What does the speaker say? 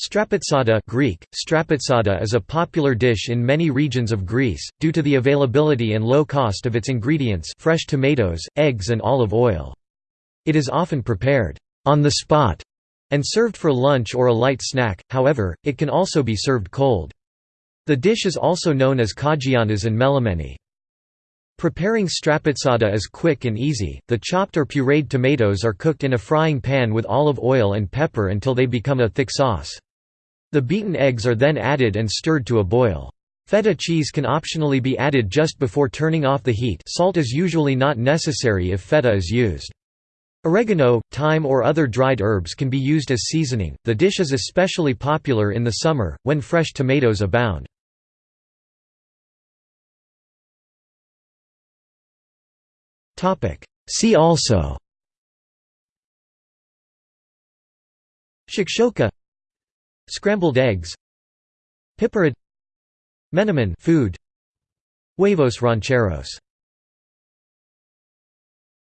Strapatsada Greek, strapatsada is a popular dish in many regions of Greece, due to the availability and low cost of its ingredients fresh tomatoes, eggs and olive oil. It is often prepared on the spot and served for lunch or a light snack, however, it can also be served cold. The dish is also known as kagianas and melameni. Preparing strapatsada is quick and easy, the chopped or pureed tomatoes are cooked in a frying pan with olive oil and pepper until they become a thick sauce. The beaten eggs are then added and stirred to a boil. Feta cheese can optionally be added just before turning off the heat salt is usually not necessary if feta is used. Oregano, thyme or other dried herbs can be used as seasoning. The dish is especially popular in the summer, when fresh tomatoes abound. See also Shakshuka Scrambled eggs Piperade Menemen food Huevos rancheros